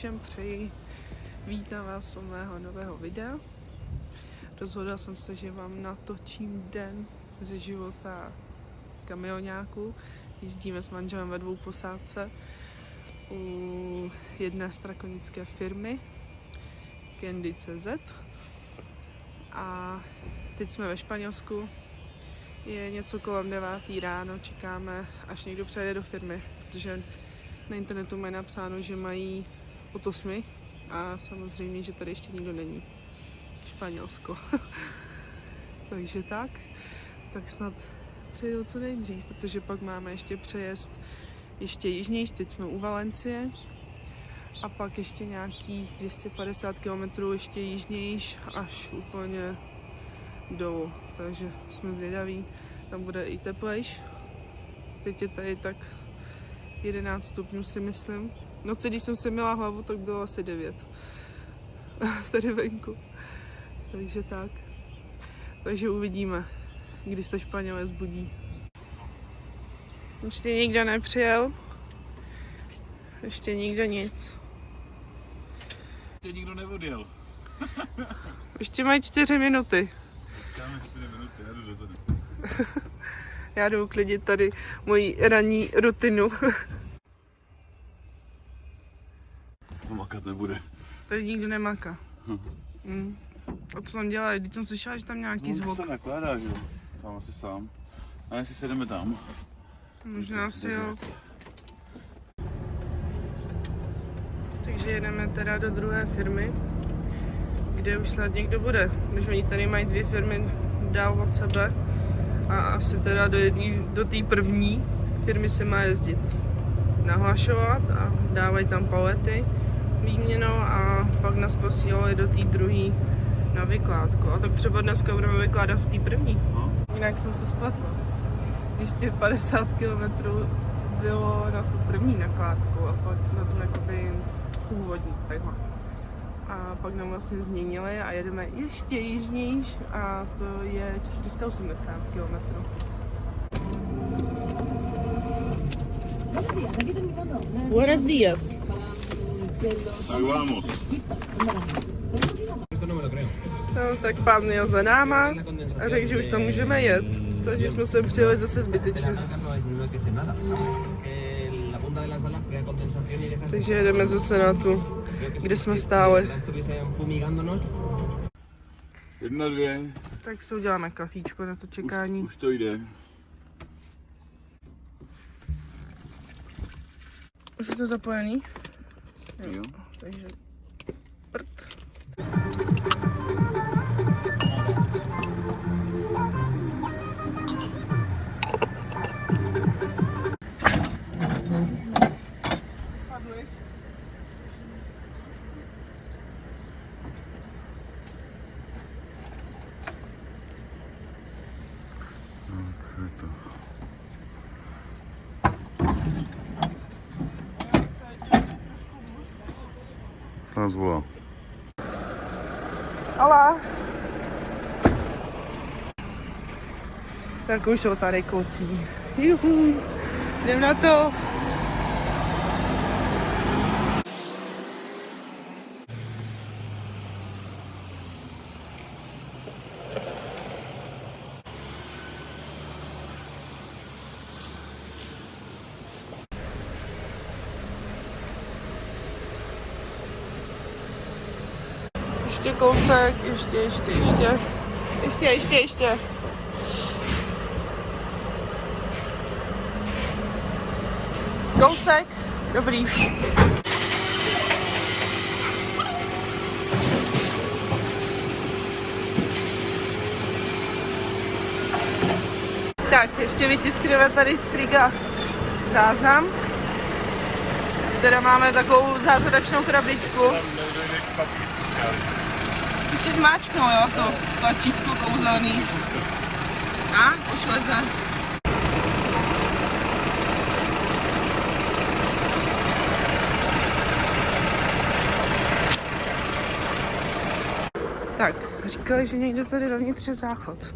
Všem přeji. Vítám vás u mého nového videa. Rozhodla jsem se, že vám natočím den ze života kamionáku. Jezdíme s manželem ve dvou posádce u jedné strakonické firmy Candy.cz a teď jsme ve Španělsku. Je něco kolem 9. ráno, čekáme, až někdo přejde do firmy, protože na internetu mají napsáno, že mají od 8 a samozřejmě, že tady ještě nikdo není. Španělsko. Takže tak, tak snad přejdu co nejdřív, protože pak máme ještě přejezd ještě jižnější, teď jsme u Valencie a pak ještě nějakých 250 km ještě jižnější až úplně dolů, takže jsme zvědaví, tam bude i teplejš. Teď je tady tak 11 stupňů si myslím. Noci, když jsem si měla hlavu, tak bylo asi 9. tady venku. Takže tak. Takže uvidíme, kdy se Španělé zbudí. Ještě nikdo nepřijel. Ještě nikdo nic. Ještě nikdo neodjel. Ještě mají čtyři minuty. Dáme 4 minuty, já jdu dozadu. Já jdu uklidit tady moji ranní rutinu. No makat nebude. tady nikdo nemaká. Mm. A co tam dělají? Když jsem slyšela, že tam nějaký No, zvuk. se nakládá, že jo. Tam asi sám. A jestli se jdeme tam. Možná si jo. Takže jedeme teda do druhé firmy, kde už snad někdo bude. Když oni tady mají dvě firmy dál od sebe a asi teda do jedný, do té první firmy se má jezdit nahlašovat a dávají tam palety výměnou a pak nás posílali do té druhé na vykládku. A tak třeba dneska budeme vykládat v té první. No. Jinak jsem se spletla. 250 km bylo na tu první nakládku a pak na tu jakoby původní, takhle. A pak nám vlastně změnili a jedeme ještě jižnějš a to je 480 km. Buenos días. Tak vamos. No, tak pán jel za náma a řekl, že už tam můžeme jet. Takže jsme se přijeli zase zbytečně. Takže jedeme zase na tu, kde jsme stáli. Jedna, dvě. Tak si uděláme kafíčko na to čekání. Už to jde. Už je to zapojený? Jo. Takže Nás volá. Hola. Tak už jsou tady kocí. Juhu. Jdem na to. Ještě kousek, ještě, ještě, ještě. Ještě, ještě, ještě. Kousek. Dobrý. Tak, ještě vytiskneme tady z záznam. Teda máme takovou zázračnou krabičku. Si zmáčknul, jo, to tlačítko kouzelný. A, už leze. Tak, říkali, že někdo tady vevnitř je záchod.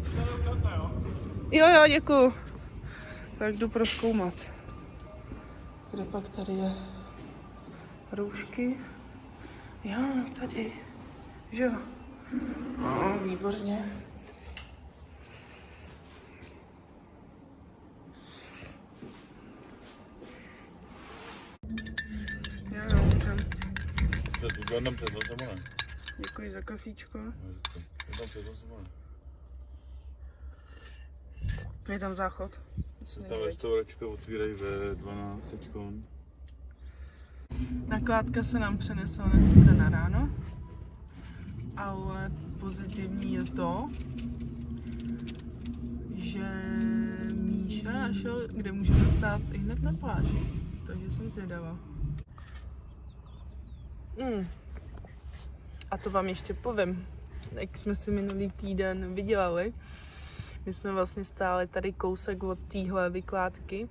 Jo, jo, děkuju. Tak jdu proskoumat. Kde pak tady je roušky. Jo, tady. Že jo. No, výborně. Já jo, můžem. Před, jedem před nosem, ne? Děkuji za kafíčko. Jedem před nosem, ne? Je tam záchod. Asi Ta není vidět. restauračka otvírají ve 12 teďkon. Nakládka se nám přenesla zítra na ráno, ale pozitivní je to, že Míša našel, kde můžeme stát i hned na pláži. Takže jsem zvědavá. Mm. A to vám ještě povím. Jak jsme si minulý týden vydělali, my jsme vlastně stáli tady kousek od téhle vykládky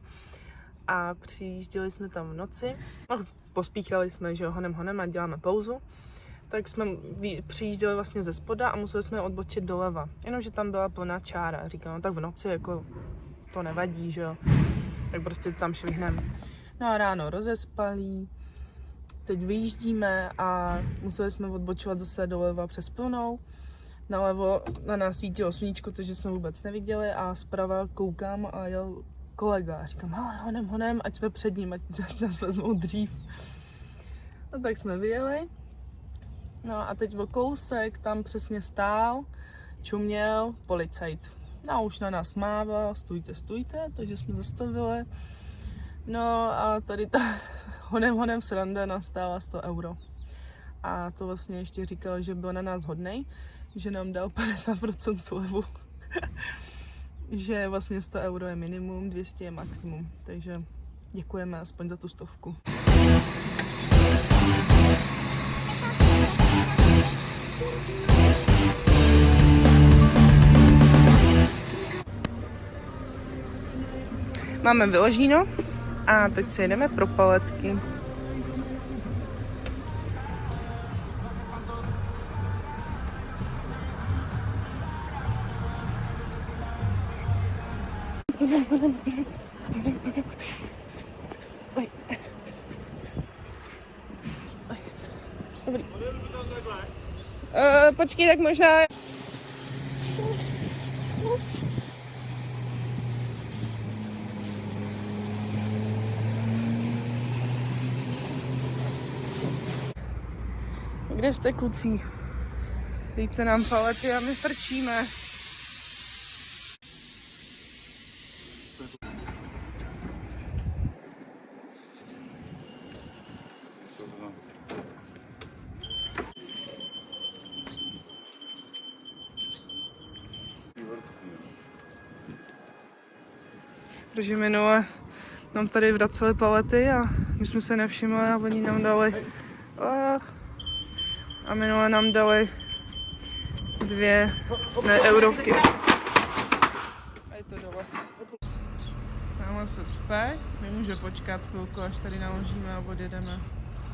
a přijížděli jsme tam v noci. No, pospíchali jsme, že honem honem a děláme pauzu. Tak jsme přijížděli vlastně ze spoda a museli jsme odbočit doleva. Jenomže tam byla plná čára. Říkám, no tak v noci jako to nevadí, že jo. Tak prostě tam švihneme. No a ráno rozespalí. Teď vyjíždíme a museli jsme odbočovat zase doleva přes plnou. Nalevo na nás svítilo sluníčko, takže jsme vůbec neviděli a zprava koukám a jel kolega. A říkám, hele, honem, honem, ať jsme před ním, ať nás vezmou dřív. No tak jsme vyjeli. No a teď o kousek tam přesně stál, čuměl policajt. No už na nás mával, stůjte, stůjte, takže jsme zastavili. No a tady ta honem, honem sranda nastála 100 euro. A to vlastně ještě říkal, že byl na nás hodnej, že nám dal 50% slevu. že vlastně 100 euro je minimum, 200 je maximum. Takže děkujeme aspoň za tu stovku. Máme vyložíno a teď si jedeme pro paletky. Dobrý. Uh, počkej, tak možná... Kde jste kucí? Dejte nám palety a my frčíme. Protože minule nám tady vraceli palety a my jsme se nevšimli a oni nám dali a, a minule nám dali dvě ne, eurovky. A je to dole. Tamhle se cpe, my může počkat chvilku, až tady naložíme a odjedeme.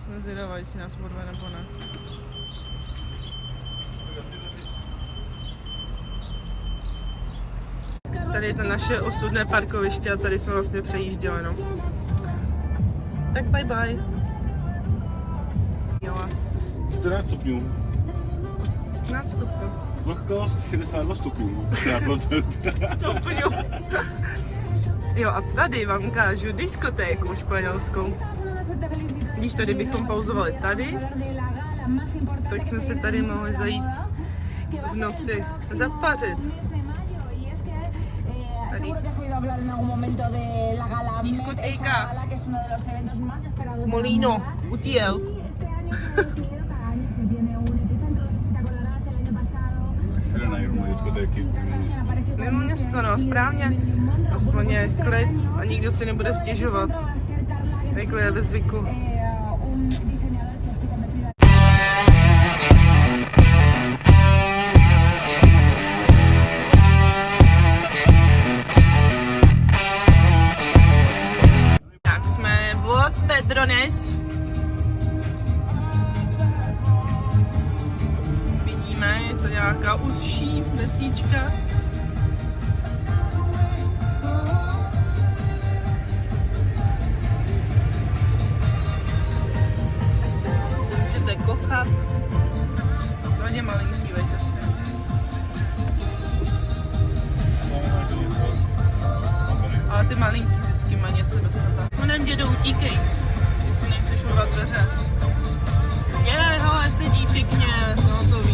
Jsme zvědavá, jestli nás odve nebo ne. Tady je to naše osudné parkoviště a tady jsme vlastně přejížděli, no. Tak bye bye. Jo, 14 stupňů. 14 stupňů. Vlhkost 62 stupňů. 60%. stupňů. Jo a tady vám ukážu diskotéku španělskou. Když tady bychom pauzovali tady, tak jsme se tady mohli zajít v noci zapařit. Tady. Discoteca. Molino, Utiel. Jde na jednu diskotéky. Mimo město, no, správně. Aspoň je klid a nikdo si nebude stěžovat. Takhle je ve zvyku. písnička. Si můžete kochat. Hodně malinký večer A ty malinký vždycky má něco do sebe. No, Honem dědo, utíkej, jestli nechceš urvat dveře. Je, hele, sedí pěkně, no to ví.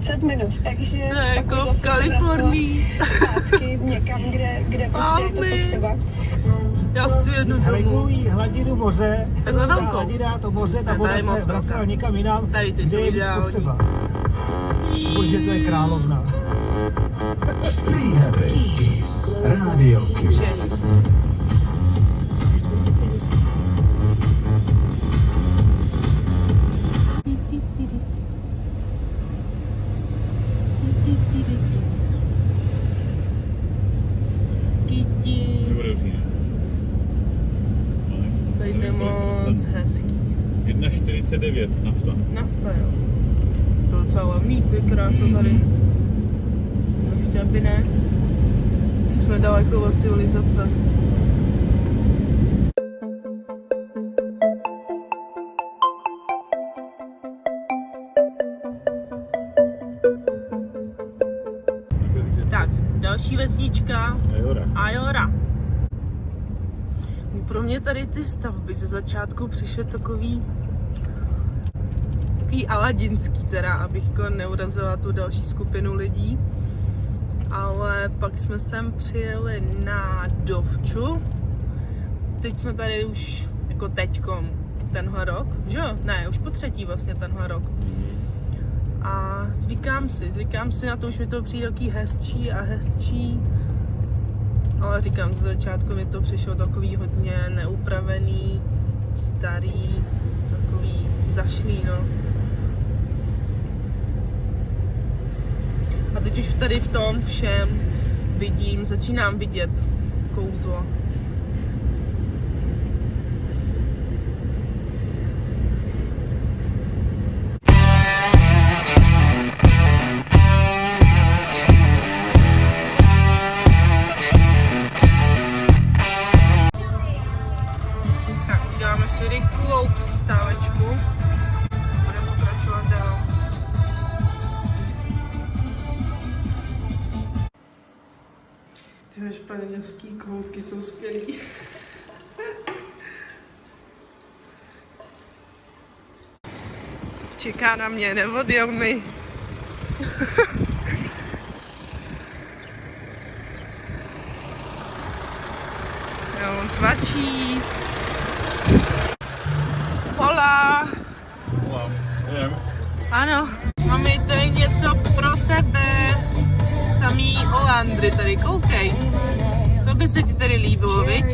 30 minut, takže To je jako v Kalifornii. zpátky někam, kde, kde prostě je to potřeba. Já chci jednu domů. Regulují hladinu moře, Takhle ta velkou. hladina, to moře, ta voda se vracela někam jinam, Tady ty kde je víc potřeba. Protože to je královna. Radio Kiss. Další vesnička. Ajora. Ajora. Pro mě tady ty stavby ze začátku přišly takový takový aladinský teda, abych jako neurazila tu další skupinu lidí. Ale pak jsme sem přijeli na Dovču. Teď jsme tady už jako teďkom tenhle rok, že jo? Ne, už po třetí vlastně tenhle rok. A zvykám si, zvykám si na to, už mi to přijde takový hezčí a hezčí. Ale říkám, ze začátku mi to přišlo takový hodně neupravený, starý, takový zašlý, no. A teď už tady v tom všem vidím, začínám vidět kouzlo. Tyhle španělský kohoutky jsou skvělý. Čeká na mě, neodjel mi. Jo, on svačí. Hola. Ano, máme tady něco. Samý Olandry tady, koukej. To by se ti tady líbilo, viď?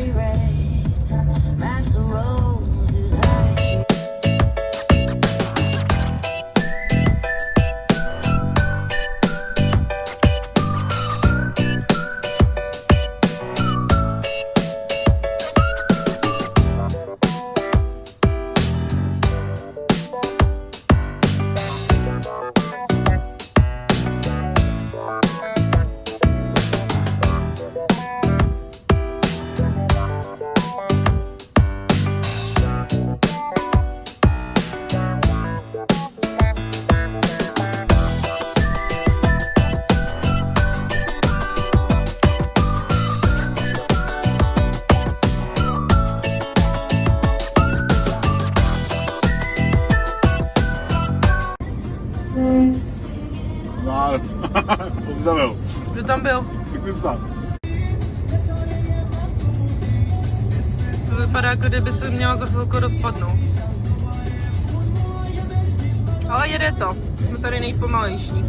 Jsi tam byl. Kdo tam byl? Mi psát. To vypadá, jako kdyby se měla za chvilku rozpadnout. Ale jede to. Jsme tady nejpomalejší.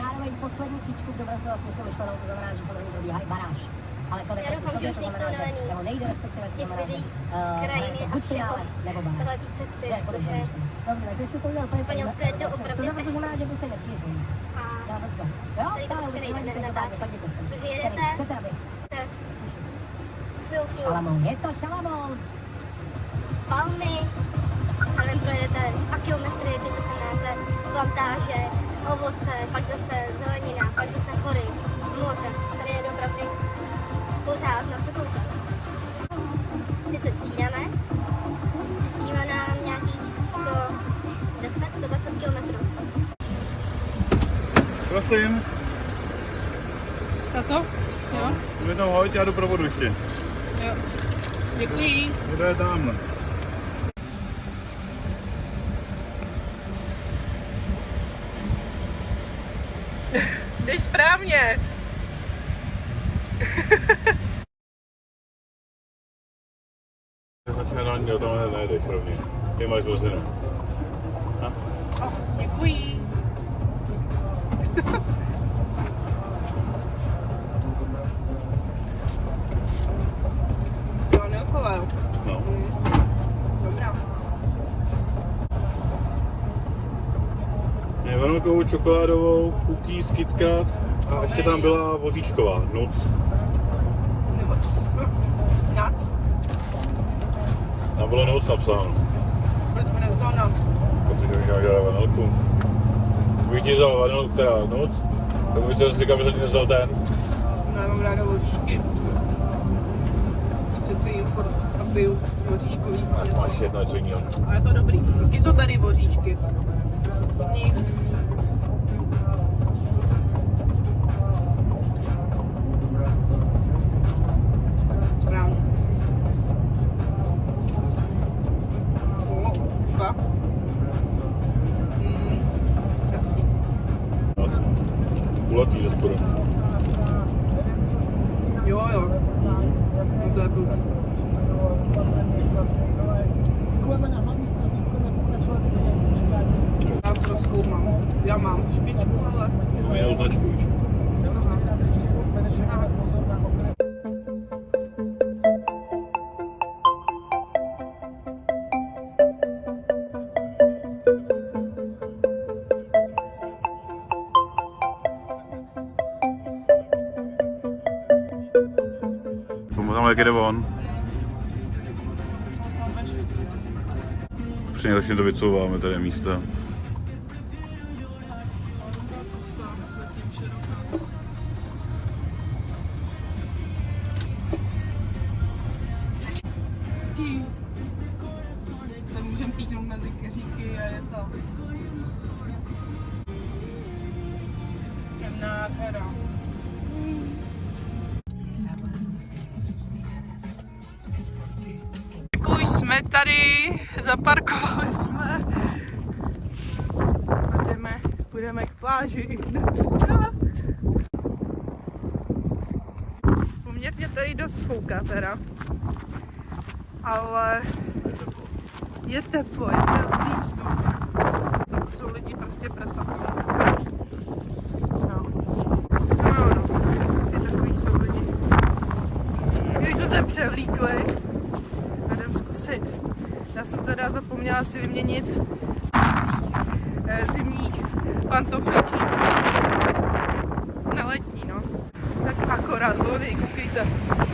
Zároveň poslední příčku v dobrém slova smyslu myšlenou, to znamená, že samozřejmě probíhá i baráž. Ale to jde Já proti doufám, že už to nejste unavený nebo nejde respektive, z těch videí, krajiny se a všeho tohle té cesty, jako protože. Dobře, tak ty jsi to udělal úplně Španělsko je doopravdy To znamená, že by se nic. a dobře. Jo, Tady prostě nejde natáčet. Protože jedete- Chcete, aby... tak Šalamoun, je to šalamoun. palmy, a nevím, projedete dva kilometry, teď zase máte plantáže, ovoce, pak zase zelenina, pak zase hory, moře, tady je opravdu pořád na co koukat. Teď se střídáme, zbývá nám nějakých 110, 120 kilometrů. Prosím, Tato? Jo? mi tam hoď, já jdu pro vodu ještě. Jo. Děkuji. Voda je tamhle. Jdeš správně. Tam nejdeš rovně. Ty máš buzinu. Děkuji. Jo, neokolel. No. Dobrá. Vanilkovou, čokoládovou, cookies, KitKat a ještě tam byla voříčková, nuc. Nac. Tam bylo nuc napsáno, Proč jsme nevzal nac? protože bych dělal vanilku. Kdybych ti vzal vanilku, teda nuc, tak bych si říkal, že ti nevzal ten. No, já mám ráda voříšky. Přeci jim furt a piju voříškový. Máš jedno co jiného. A je to dobrý. Ty jsou tady voříšky. Sní. Kulatý ze spodu. Jo, jo. No to je blbý. Zkoumáme na hlavních tazích, budeme pokračovat Já to zkoumám. Já mám špičku, ale... To mě označuješ. pozor jak jde on. Při nejlepším to vycouváme tady místa. Tady dost fouká teda ale je teplo, je teplý vzduch. Tak jsou lidi prostě prasata. No. No, no, jdem zkusit. Já jsem teda zapomněla si vyměnit eh, zimních pantofliček vem, com quem.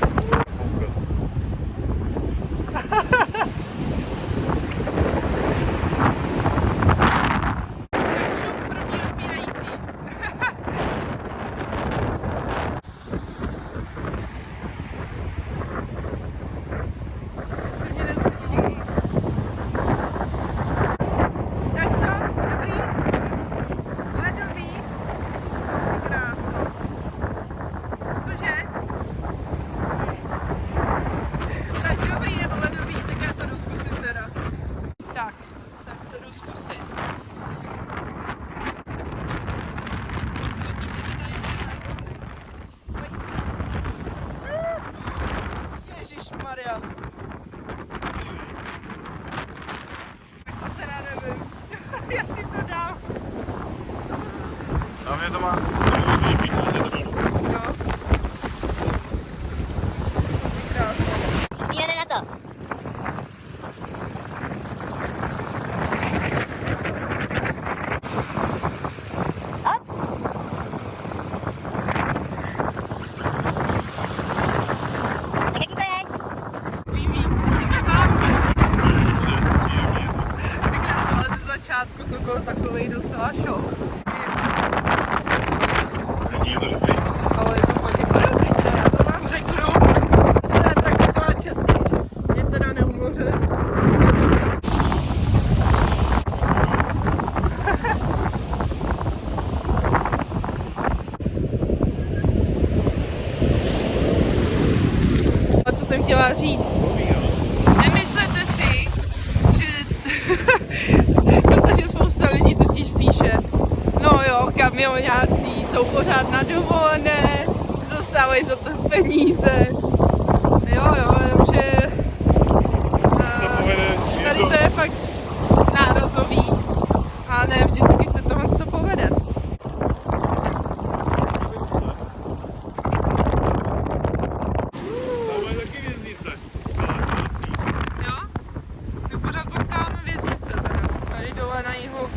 A mě to má... Jo. Krásně. Jede na to. Hop. Tak jaký to je? Líbí. Ty se tam. Ty krása, ale ze začátku to byl takový docela šok. Není to dobrý. Ale je to hodně podobný, teda já to vám řeknu. To se praktikovat častěji. Je teda neumoře. A co jsem chtěla říct? Nemyslete si, že... Protože spousta lidí totiž píše, no jo, kamionáci jsou pořád na dovolené, zastávají za to peníze. Jo, jo, jenomže... To eh, povede, je Tady to- to je fakt nárazový a ne vždycky se tohle to povede. Tam je taky věznice. Jo? My pořád potkáváme věznice teda. Tady dole na jihu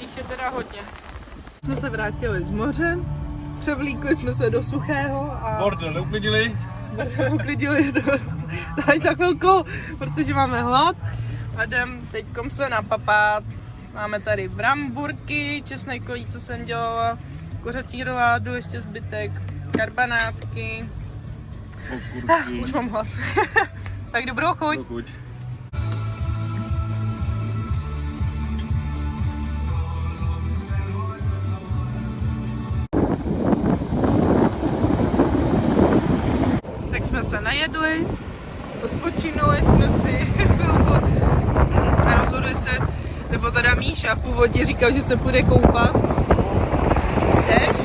jich je teda hodně. Jsme se vrátili z moře, převlíkli jsme se do suchého a Bordel neuklidili. uklidili to, to až za chvilku, protože máme hlad a jdem teďkom se napapát. Máme tady bramburky, česnekový, co jsem dělala, kuřecí roládu, ještě zbytek, karbanátky. Ah, už mám hlad. tak dobrou chuť. Dokud. Tak najedli, odpočinuli jsme si chvilku a rozhodli se, nebo teda Míša původně říkal, že se půjde koupat. Jdeš?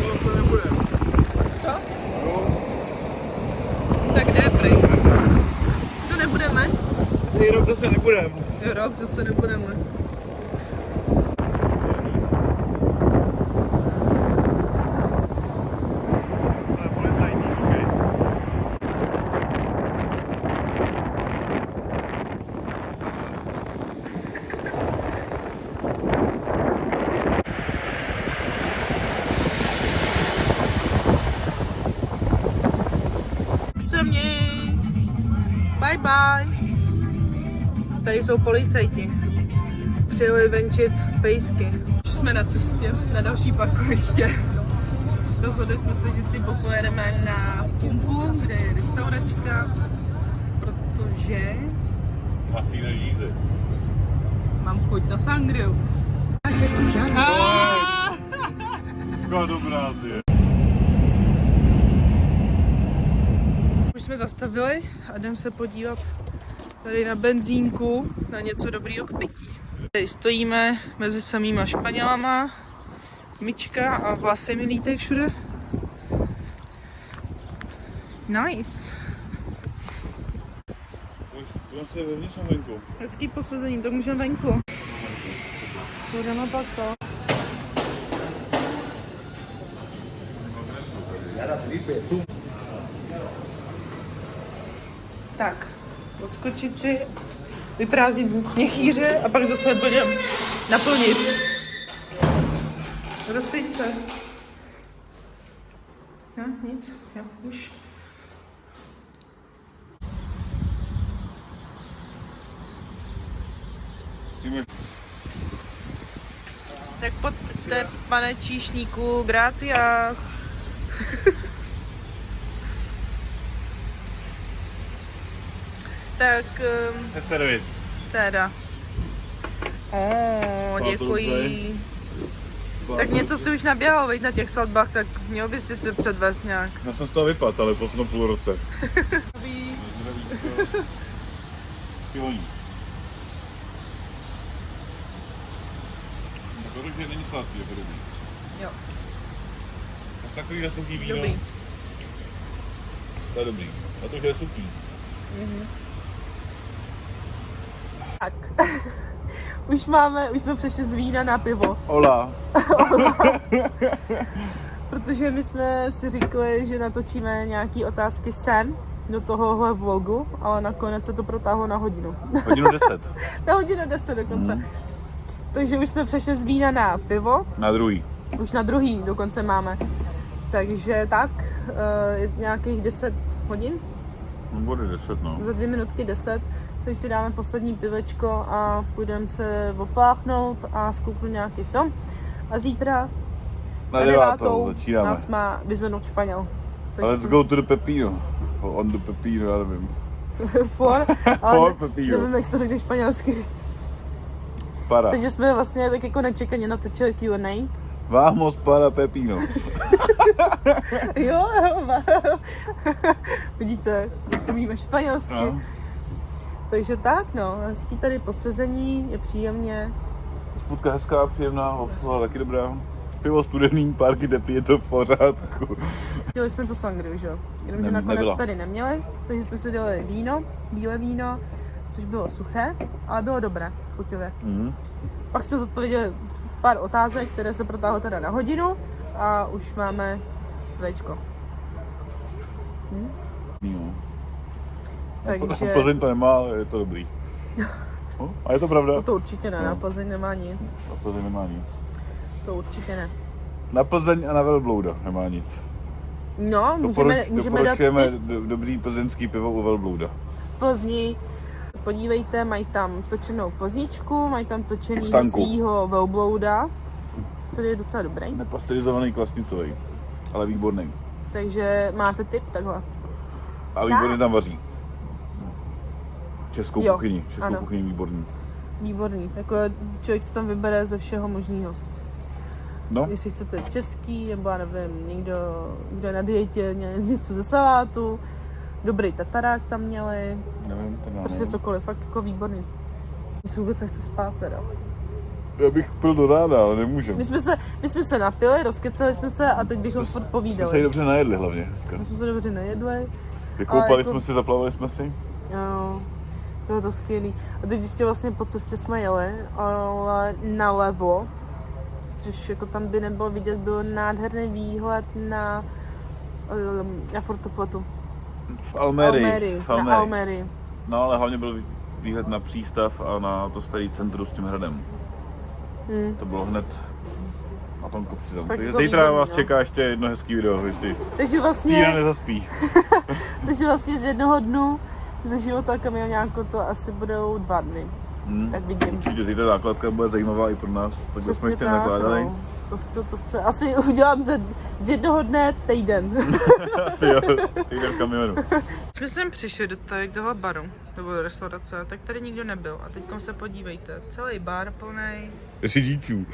Co? Tak jde, prej. Co nebudeme? Rok zase nebudem. Rok zase nebudeme. Ale policajní, okej. se měj. Bye bye. Tady jsou policajti. Přijeli venčit pejsky. Už jsme na cestě, na další parkoviště. Rozhodli jsme se, že si popojedeme na pumpu, kde je restauračka, protože Martina Žíze. mám chuť na sangriu. Taková dobrá, ty. Už jsme zastavili a jdem se podívat tady na benzínku, na něco dobrýho k pití. Tady stojíme mezi samýma Španělama, myčka a vlasy mi lítají všude. Nice. Hezký posazení, to můžeme venku. Budeme pak to. Tak, odskočit si, vyprázdnit měchýře a pak zase budeme naplnit. Rozsvít se. Jo, nic, jo, už. Tak pojďte, pane číšníku, gracias. tak, um, servis. teda. O, děkuji. Tak něco si už naběhal, veď na těch svatbách, tak měl by si se předvést nějak. Já jsem z toho vypadl, ale po tom půl roce. Skvělý. Tak to že není sladký, je to dobrý. Jo, Tak takový suchý víno, dobrý. to je dobrý. A to, že je suchý. Tak. už máme, už jsme přešli z vína na pivo. Ola. Protože my jsme si říkali, že natočíme nějaký otázky sen do toho vlogu, ale nakonec se to protáhlo na hodinu. Hodinu 10. na hodinu 10 dokonce. Takže už jsme přešli z vína na pivo, Na druhý. už na druhý dokonce máme. Takže tak, eh, nějakých 10 hodin, No, bude 10, no. za dvě minutky 10, takže si dáme poslední pivečko a půjdeme se opláchnout a zkouknout nějaký film. A zítra Na devátou začínáme. nás má vyzvednout Španěl. Let's go to the Pepino. On the Pepino, já nevím. For, ale For Pepino. nevím, jak se řekne španělsky. Para. Takže jsme vlastně tak jako nečekaně natočili Q&A. Vamos para Pepino. Jo, jo, vidíte, jak umíme španělsky. No. Takže tak, no, hezký tady posezení, je příjemně. Spůdka hezká, příjemná, obsluha taky dobrá. Pivo studený, párky teplý, je to v pořádku. Chtěli jsme tu sangriu, že jo? Jenomže Ne- nakonec nebyla. tady neměli, takže jsme si dali víno, bílé víno, což bylo suché, ale bylo dobré, chutivé. Mhm. Pak jsme zodpověděli pár otázek, které se protáhlo teda na hodinu a už máme večko. Jo. Takže Plzeň to nemá, ale je to dobrý. No, a je to pravda? no to určitě ne, na No. Plzeň nemá nic. Na Plzeň nemá nic. To určitě ne. Na Plzeň a na Velblouda nemá nic. No, můžeme, můžeme dát do, dobrý plzeňský pivo u Velblouda. v Plzni. Podívejte, mají tam točenou plzničku, mají tam točený svýho velblouda, který je docela dobrý. Nepasterizovaný kvasnicový, ale výborný. Takže máte tip takhle. A výborně tam vaří. Českou Jo, kuchyni, českou ano. kuchyni výborný. Výborný. Jako člověk si tam vybere ze všeho možného. No, Jestli chcete český, nebo já nevím, někdo, kdo je na dietě, ně- něco ze salátu, dobrý tatarák tam měli, nevím, to prostě nevím. cokoliv, fakt jako výborný. Se vůbec nechce spát teda. Já bych pil do rána, ale nemůžu. My jsme se, my jsme se napili, rozkecali jsme se a teď bychom furt Jsme se povídali. dobře najedli hlavně dneska. My jsme se dobře nejedli, Vykoupali jako- jsme si, zaplavili jsme si. jo, bylo to skvělý. A teď ještě vlastně po cestě jsme jeli, ale nalevo, což jako tam by nebylo vidět, byl nádherný výhled na, um, na Fortopletu. V Almerii. Almerii, v na Almerii. Almerii. No ale hlavně byl výhled na přístav a na to starý centrum s tím hradem. Hmm. To bylo hned na tom kopci tam. Tak Takže jako zítra vás no. čeká ještě jedno hezký video, jestli Takže vlastně, nezaspí. takže vlastně z jednoho dnu ze života kamionáku to asi budou dva dny. Hmm. Tak vidím. Určitě zítra základka bude zajímavá i pro nás, tak jsme Přesně tak, nakládali. no. To chce, to chce. Asi udělám ze, z jednoho dne týden. Asi jo, týden v kamionu. Jsme sem přišli do tady toho baru, nebo do restaurace, tak tady nikdo nebyl. A teď se podívejte, celý bar plný, Řidičů.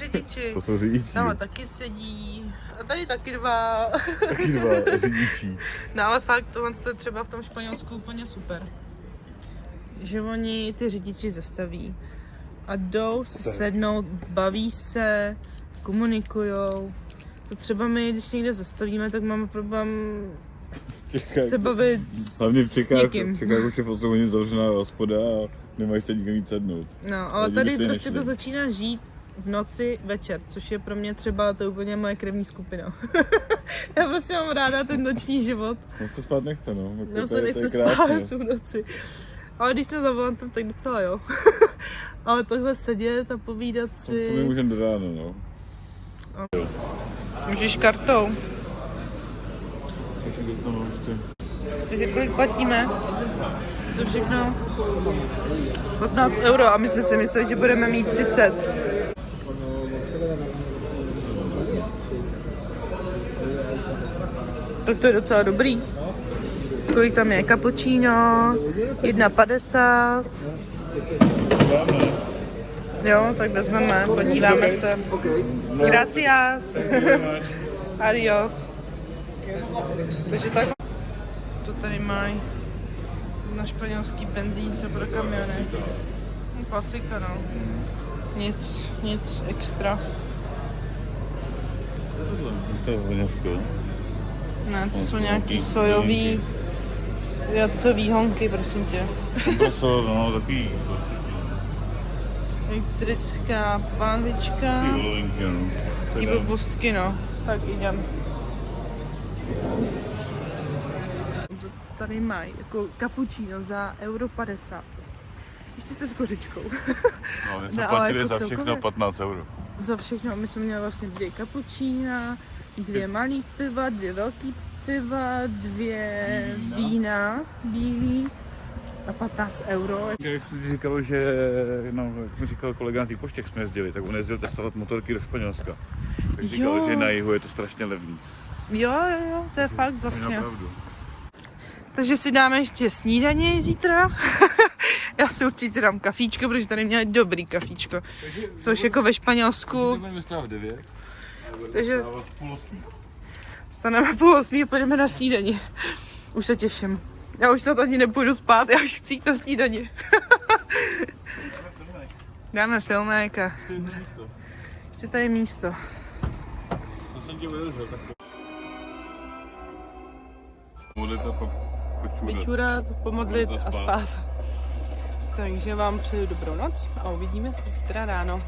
řidiči. To jsou řidiči. Tamhle taky sedí, a tady taky dva. Taky dva řidičí. No ale fakt, tohle je třeba v tom Španělsku úplně super. Že oni ty řidiči zastaví a jdou si Tak. sednout, baví se, komunikujou. To třeba my, když někde zastavíme, tak máme problém Čekaj. se bavit s, Hlavně v někým. v Čechách už je v 8 hodin zavřená hospoda a nemají se nikam víc sednout. No, ale tady prostě nešli. to začíná žít v noci večer, což je pro mě třeba to je úplně moje krevní skupina. Já prostě mám ráda ten noční život. No se spát nechce, no. Jako to se je spát v noci. Ale když jsme za volantem, tak docela jo. Ale takhle sedět a povídat To, to my si... můžeme do rána, no. Můžeš kartou. To no. Takže kolik platíme? Co všechno? 15 euro a my jsme si mysleli, že budeme mít 30. Tak to je docela dobrý. Kolik tam je? Cappuccino, 1,50. Jo, tak vezmeme, podíváme se. Gracias. Adios. Takže tak. To tady mají na španělský benzínce pro kamiony. No, Klasika, no. Nic, nic extra. To je voňavko. Ne, to No, jsou to nějaký nějaký sojový, Jo, co výhonky, prosím tě. Kompresor, no, takový Elektrická pánvička. ty volovinky, no. Ty blbostky, no. Tak jdem. Co tady mají? Jako cappuccino za euro 50. Ještě se s kořičkou. no, my jsme No, platili jako za všechno celkově. 15 euro. za všechno. My jsme měli vlastně dvě cappuccina, dvě malý piva, dvě velký piva, dvě vína bílý a 15 euro. Jak jsi říkal, že, no, jak mi říkal kolega na té poště, jak jsme jezdili, tak on jezdil testovat motorky do Španělska. Tak říkal, Jo. že na jihu je to strašně levný. Jo, jo, jo, to je fakt Je vlastně. Takže si dáme ještě snídaně zítra. Já si určitě dám kafíčko, protože tady měli dobrý kafíčko. Což jako ve Španělsku, Budeme stát v 9. takže půl osmí. Staneme půl osmí a půjdeme na snídaní. Už se těším. Já už snad ani nepůjdu spát, já už chci jít na snídaní. Dáme filmek a ještě tady je místo. To jsem vylezel, tak Modlit a pak počůrat. Vyčurat, pomodlit A a spát. spát. Takže vám přeju dobrou noc a uvidíme se zítra ráno.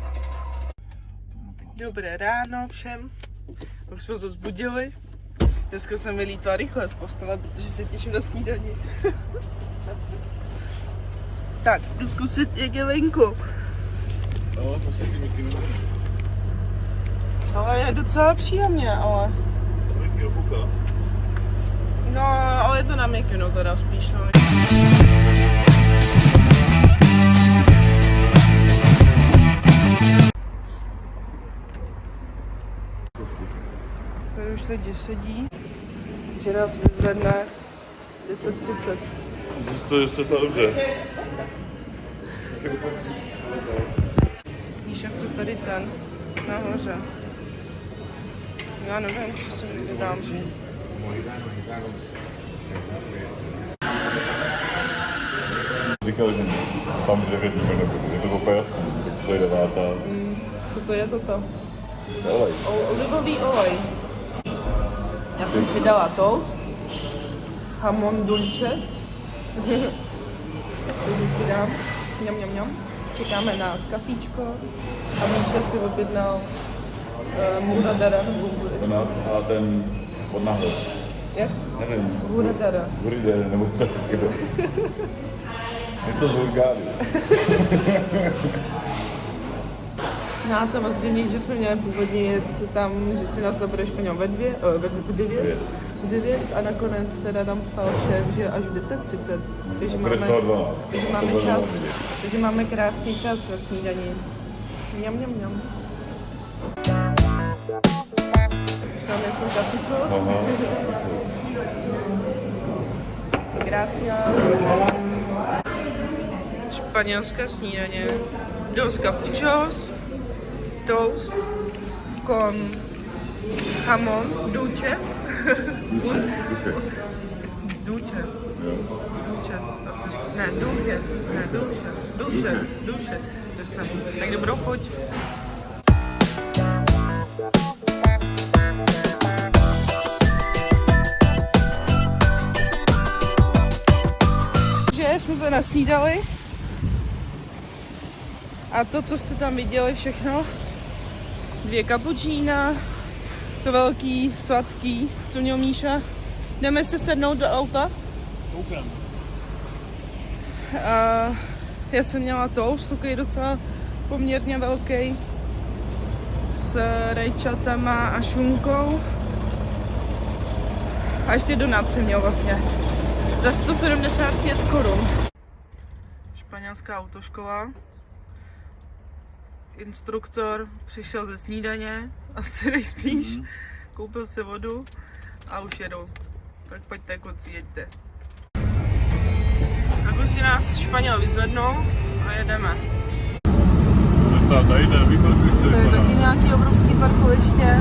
Dobré ráno všem. Už jsme se vzbudili. Dneska jsem vylítla rychle z postele, protože se těším na snídaní. tak, jdu zkusit, jak je venku. No, prostě si mi. Ale je docela příjemně, ale... No, ale je to na mikinu teda spíš, no. Tady už lidi sedí, že nás vyzvedne 10.30. To je to dobře. Víš, jak co tady ten nahoře. Já nevím, co si vydám. Říkal, že tam 9 minut, je to úplně jasný, tak co je devátá. Co to je toto? Olej. O- olivový olej. Já jsem si dala toast, hamon dulce, takže si dám, mňam, mňam, mňam. Čekáme na kafíčko a Míša si objednal uh, muradara nebo Ten a ten od nahoře. jak? Nevím. Muradara. Huride, nebo co. Něco z Hurgády. A samozřejmě, že jsme měli původně jet tam, že si nás zabereš po něm ve dvě, eh, ve v devět, v devět a nakonec teda tam psal šéf, že až v 10.30, takže máme, Prestalo 12. takže máme čas, takže máme krásný čas na snídaní. Mňam, mňam, mňam. Už tam kapučos. Aha. Gracias. Španělské snídaně. Dos capuchos, toast con jamón, duche. duche. Duche. Ne, duche. Ne, duše. Duše. Duše. Jsem. Tak dobrou chuť. že jsme se nasnídali. A to, co jste tam viděli všechno, dvě kapučína, to velký, sladký, co měl Míša. Jdeme se sednout do auta. A já jsem měla toast, takový docela poměrně velký, s rajčatama a šunkou. A ještě donát jsem měl vlastně za 175 korun. Španělská autoškola. Instruktor přišel ze snídaně, asi nejspíš. Mm. Koupil si vodu a už jedou. Tak pojďte, kluci, jeďte. Tak už si nás Španěl vyzvednou a jedeme. Tady To je taky nějaký obrovský parkoviště.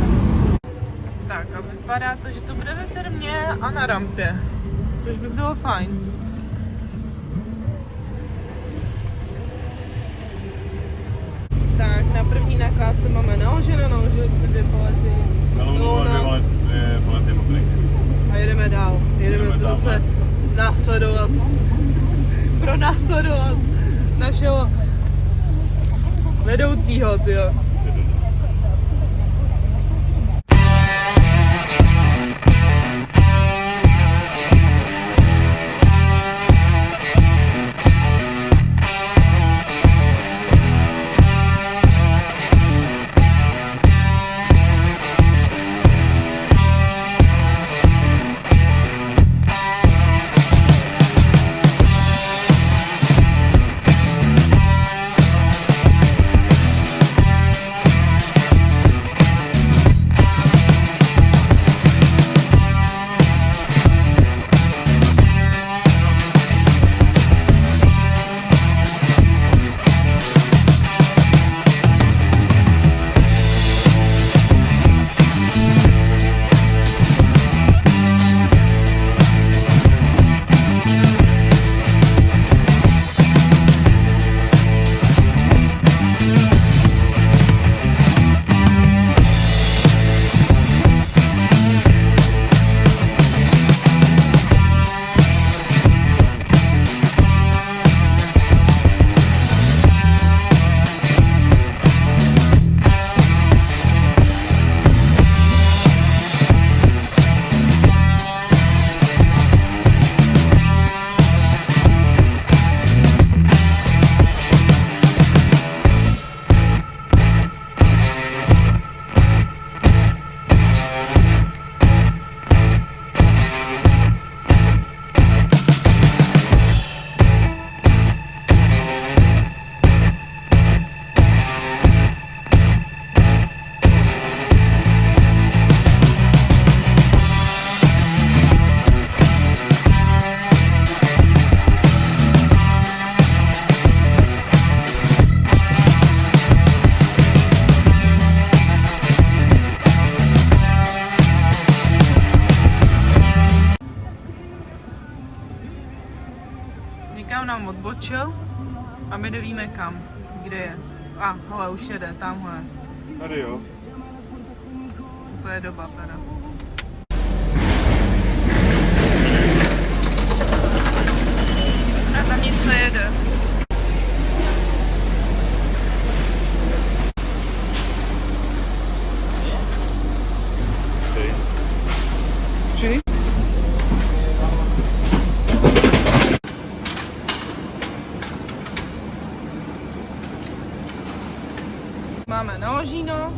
Tak a vypadá to, že to bude ve firmě a na rampě. Což by bylo fajn. Tak, na první nakládce máme naloženo, naložili jsme dvě palety. Na Lunu Luna. dvě palety mokrý. A jedeme dál. Jedeme, Jedeme dál, zase následovat, pro následovat našeho vedoucího, tyjo. Už jede, tamhle. Tady jo. To je doba teda. A tam nic nejede. Tři. Tři. Máme naložíno,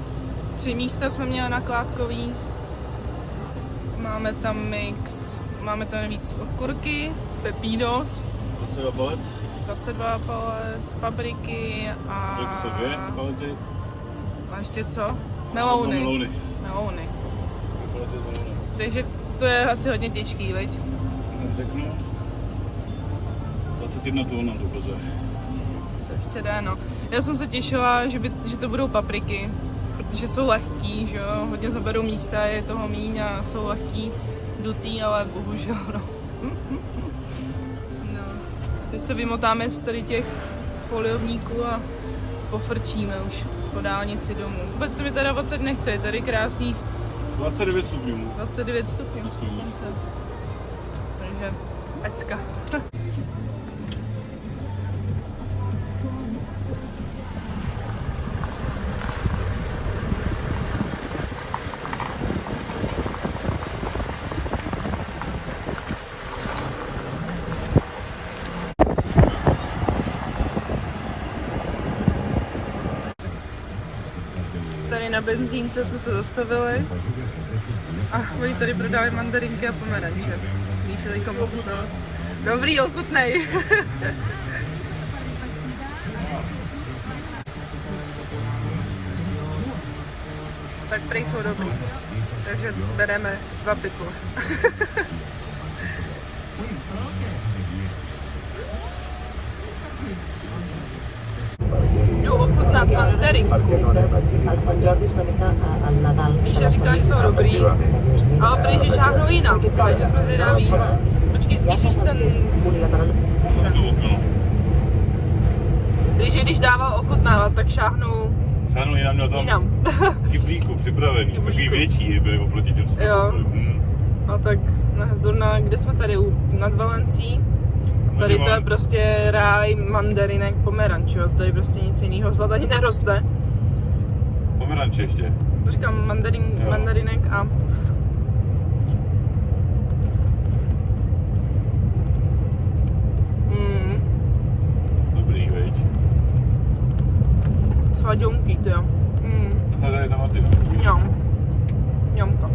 tři místa jsme měli nakládkový. Máme tam mix, máme tam víc okurky, pepinos, Docela palet. 22 palet, papriky a... Jsou dvě palety? A ještě co? Melouny. Melouny. Melouny. Melouny. Takže to je asi hodně těžký, veď? Řeknu. 21 tun ukazuje. To ještě jde, no. Já jsem se těšila, že, by, že to budou papriky, protože jsou lehký, že jo, hodně zaberou místa, je toho míň a jsou lehký, dutý, ale bohužel, no. no. Teď se vymotáme z tady těch foliovníků a pofrčíme už po dálnici domů. Vůbec se mi teda 20 nechce, je tady krásných 29 stupňů. 29 stupňů. Takže pecka. na benzínce jsme se zastavili a oni tady prodávají mandarinky a pomeranče. Lífili komu to. Dobrý, ochutnej. tak prej jsou dobrý. Takže bereme dva pikle. Jdu mandarinku. Míša říká, že jsou dobrý, ale prý, že šáhnou jinam, takže jsme zvědaví. Počkej, stížíš ten... Okno. Takže když dával ochutnávat, tak šáhnou Sáhnu jinam měl tam jinam. kyblíku připravený. Takový větší byly oproti těm Jo. A tak zrovna, kde jsme tady, u- nad Valencí, tady to je prostě ráj mandarinek pomeranč, jo, tady prostě nic jiného zlat ani neroste. Pomeranče ještě. Říkám mandarin, Jo. mandarinek a mm, Dobrý, veď. sladionky, to jo. Mm, A tady je tam ty. mňam. Mňamka.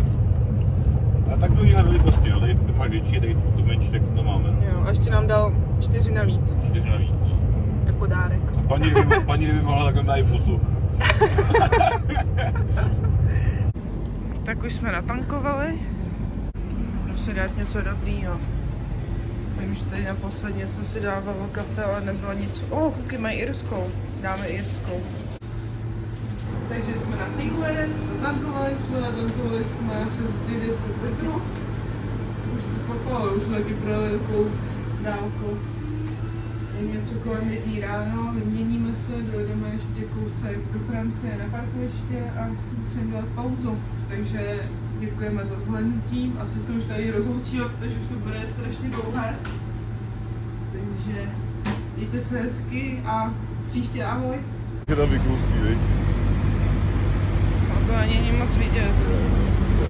A takovýhle velikosti, no, tady to máš větší, tady tu menší, tak to máme. Jo, a ještě nám dal čtyři navíc, Čtyři navíc, no. jako dárek. A paní, kdyby, paní kdyby mohla, tak nám dají pusu. Tak už jsme natankovali. Musím dát něco dobrýho. Vím, že tady naposledně jsem si dávala kafe, ale nebylo nic. O, oh, kuky mají irskou. Dáme irskou. Takže jsme natankovali, natankovali jsme, natankovali jsme přes 900 litrů. Už to spakovalo, už jsme taky projeli takovou dálku. Je něco kolem jedný ráno, vyměníme se, dojdeme ještě kousek do Francie na parkoviště a začneme dělat pauzu. Takže děkujeme za zhlédnutí. Asi se už tady rozloučíme, protože už to bude strašně dlouhé. Takže mějte se hezky a příště ahoj. Tam vyklustí, viď? No to ani není moc vidět.